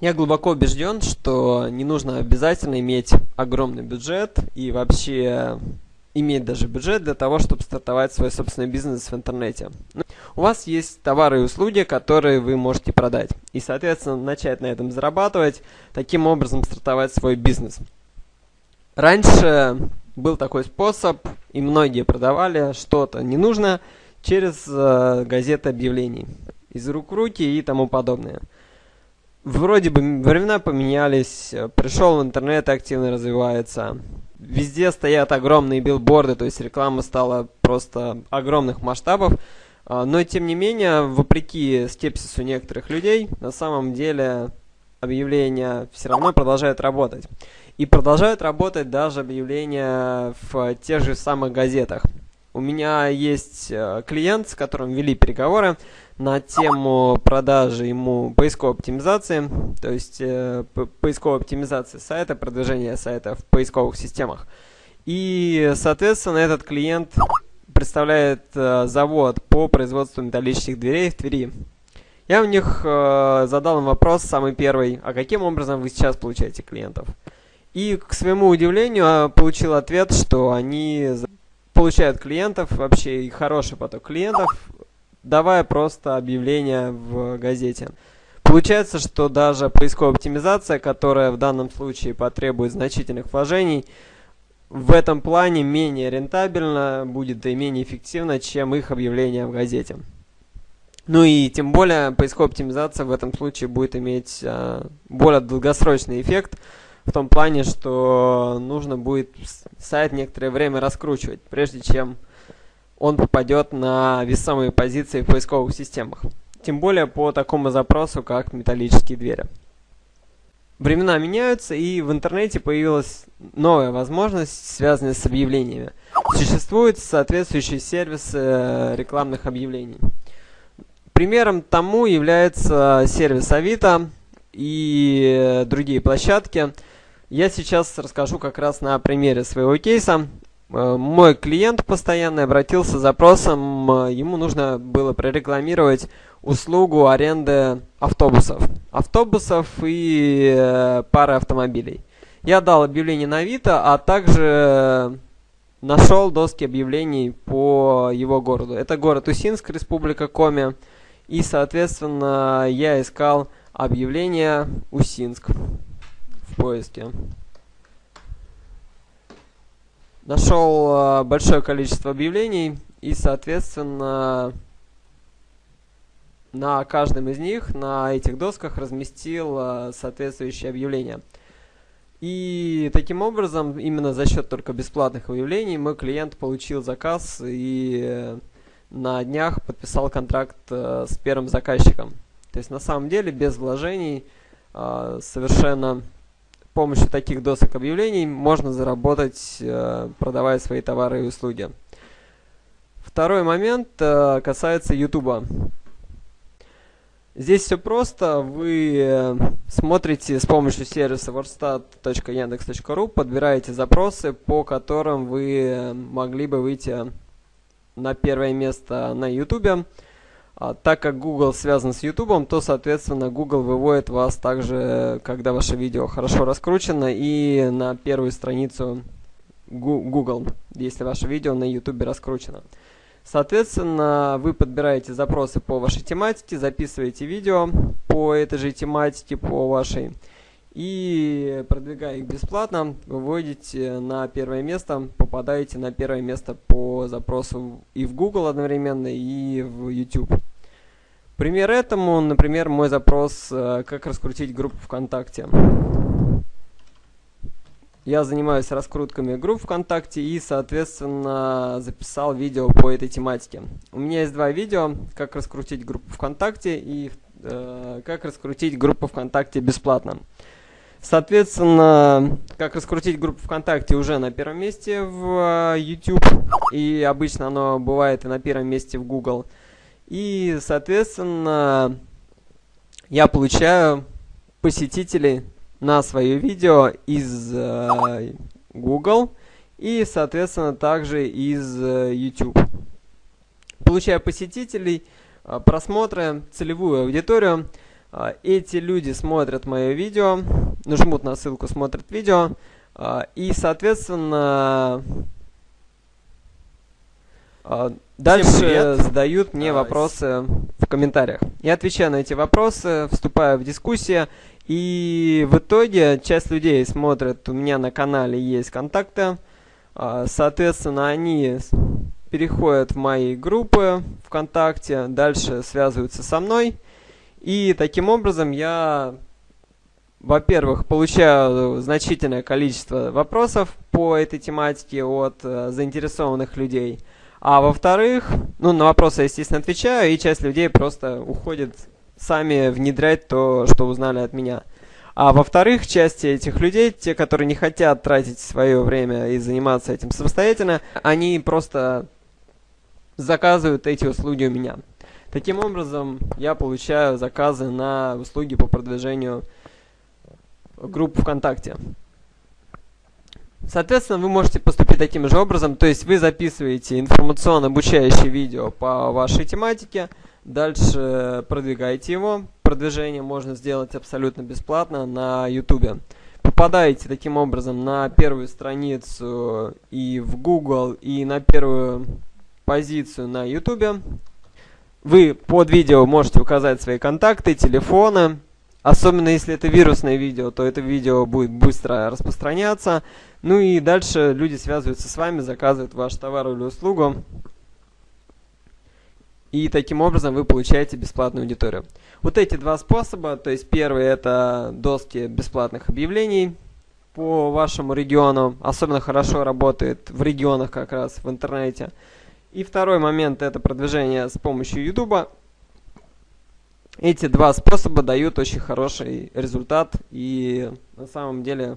Я глубоко убежден, что не нужно обязательно иметь огромный бюджет и вообще иметь даже бюджет для того, чтобы стартовать свой собственный бизнес в интернете. Ну, у вас есть товары и услуги, которые вы можете продать. И, соответственно, начать на этом зарабатывать, таким образом стартовать свой бизнес. Раньше был такой способ, и многие продавали что-то ненужное через э, газеты объявлений. Из рук в руки и тому подобное вроде бы времена поменялись, э, пришел в интернет, активно развивается. Везде стоят огромные билборды, то есть реклама стала просто огромных масштабов. А, но тем не менее, вопреки скепсису некоторых людей, на самом деле объявления все равно продолжают работать. И продолжают работать даже объявления в тех же самых газетах. У меня есть э, клиент, с которым вели переговоры на тему продажи ему поисковой оптимизации, то есть э, поисковой оптимизации сайта, продвижения сайта в поисковых системах. И, соответственно, этот клиент представляет э, завод по производству металлических дверей в Твери. Я у них э, задал им вопрос, самый первый, а каким образом вы сейчас получаете клиентов? И, к своему удивлению, получил ответ, что они получают клиентов, вообще и хороший поток клиентов, давая просто объявление в газете. Получается, что даже поисковая оптимизация, которая в данном случае потребует значительных вложений, в этом плане менее рентабельна будет и менее эффективна, чем их объявление в газете. Ну и тем более поисковая оптимизация в этом случае будет иметь э, более долгосрочный эффект, в том плане, что нужно будет сайт некоторое время раскручивать, прежде чем он попадет на весомые позиции в поисковых системах. Тем более по такому запросу, как металлические двери. Времена меняются, и в интернете появилась новая возможность, связанная с объявлениями. Существуют соответствующие сервисы э, рекламных объявлений. Примером тому является сервис Авито и э, другие площадки – я сейчас расскажу как раз на примере своего кейса. Э, мой клиент постоянно обратился с запросом, э, ему нужно было прорекламировать услугу аренды автобусов. Автобусов и э, пары автомобилей. Я дал объявление на Авито, а также нашел доски объявлений по его городу. Это город Усинск, Республика Коми. И, соответственно, я искал объявление Усинск поиске. Нашел э, большое количество объявлений и, соответственно, на каждом из них, на этих досках разместил э, соответствующее объявление. И таким образом, именно за счет только бесплатных объявлений, мой клиент получил заказ и э, на днях подписал контракт с первым заказчиком. То есть на самом деле без вложений совершенно помощью таких досок объявлений можно заработать, э, продавая свои товары и услуги. Второй момент э, касается YouTube. Здесь все просто. Вы э, смотрите с помощью сервиса wordstat.yandex.ru, подбираете запросы, по которым вы могли бы выйти на первое место на YouTube. А, так как Google связан с YouTube, то, соответственно, Google выводит вас также, когда ваше видео хорошо раскручено, и на первую страницу Google, если ваше видео на YouTube раскручено. Соответственно, вы подбираете запросы по вашей тематике, записываете видео по этой же тематике, по вашей, и продвигая их бесплатно, выводите на первое место, попадаете на первое место по запросу и в Google одновременно, и в YouTube. Пример этому, например, мой запрос э, «Как раскрутить группу ВКонтакте». Я занимаюсь раскрутками групп ВКонтакте и, соответственно, записал видео по этой тематике. У меня есть два видео «Как раскрутить группу ВКонтакте» и э, «Как раскрутить группу ВКонтакте бесплатно». Соответственно, как раскрутить группу ВКонтакте уже на первом месте в э, YouTube, и обычно оно бывает и на первом месте в Google – и, соответственно, я получаю посетителей на свое видео из э, Google и, соответственно, также из э, YouTube. Получаю посетителей, э, просмотры, целевую аудиторию. А, эти люди смотрят мое видео, нажмут на ссылку, смотрят видео, а, и, соответственно, дальше задают мне вопросы в комментариях. Я отвечаю на эти вопросы, вступаю в дискуссию, и в итоге часть людей смотрят, у меня на канале есть контакты, соответственно, они переходят в мои группы ВКонтакте, дальше связываются со мной, и таким образом я, во-первых, получаю значительное количество вопросов по этой тематике от э, заинтересованных людей. А во-вторых, ну, на вопросы, естественно, отвечаю, и часть людей просто уходит сами внедрять то, что узнали от меня. А во-вторых, часть этих людей, те, которые не хотят тратить свое время и заниматься этим самостоятельно, они просто заказывают эти услуги у меня. Таким образом, я получаю заказы на услуги по продвижению групп ВКонтакте. Соответственно, вы можете поступить таким же образом, то есть вы записываете информационно-обучающее видео по вашей тематике, дальше продвигаете его, продвижение можно сделать абсолютно бесплатно на YouTube. Попадаете таким образом на первую страницу и в Google, и на первую позицию на YouTube. Вы под видео можете указать свои контакты, телефоны. Особенно если это вирусное видео, то это видео будет быстро распространяться. Ну и дальше люди связываются с вами, заказывают ваш товар или услугу. И таким образом вы получаете бесплатную аудиторию. Вот эти два способа, то есть первый это доски бесплатных объявлений по вашему региону. Особенно хорошо работает в регионах как раз в интернете. И второй момент это продвижение с помощью YouTube. Эти два способа дают очень хороший результат и на самом деле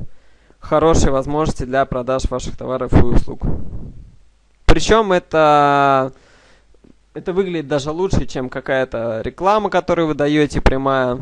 хорошие возможности для продаж ваших товаров и услуг. Причем это, это выглядит даже лучше, чем какая-то реклама, которую вы даете прямая.